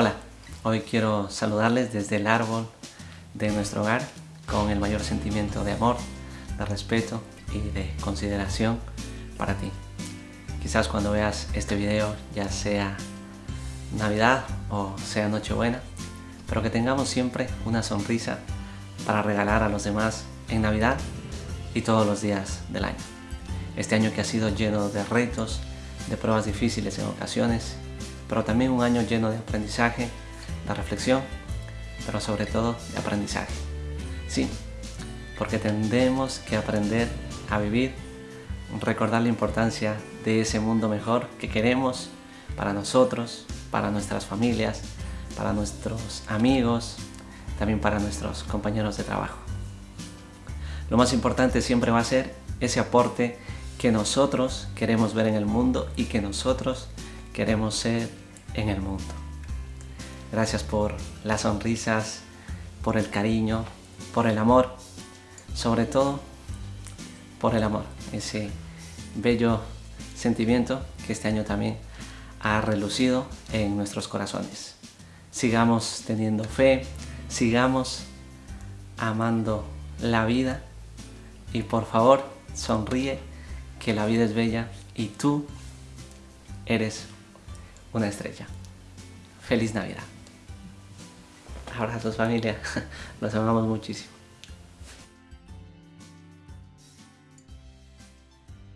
Hola, hoy quiero saludarles desde el árbol de nuestro hogar con el mayor sentimiento de amor, de respeto y de consideración para ti. Quizás cuando veas este video ya sea Navidad o sea Nochebuena, pero que tengamos siempre una sonrisa para regalar a los demás en Navidad y todos los días del año. Este año que ha sido lleno de retos, de pruebas difíciles en ocasiones, pero también un año lleno de aprendizaje, de reflexión, pero sobre todo de aprendizaje. Sí, porque tendremos que aprender a vivir, recordar la importancia de ese mundo mejor que queremos para nosotros, para nuestras familias, para nuestros amigos, también para nuestros compañeros de trabajo. Lo más importante siempre va a ser ese aporte que nosotros queremos ver en el mundo y que nosotros queremos ser en el mundo. Gracias por las sonrisas, por el cariño, por el amor, sobre todo por el amor, ese bello sentimiento que este año también ha relucido en nuestros corazones. Sigamos teniendo fe, sigamos amando la vida y por favor sonríe que la vida es bella y tú eres una estrella. Feliz Navidad. Abrazos familia, los amamos muchísimo.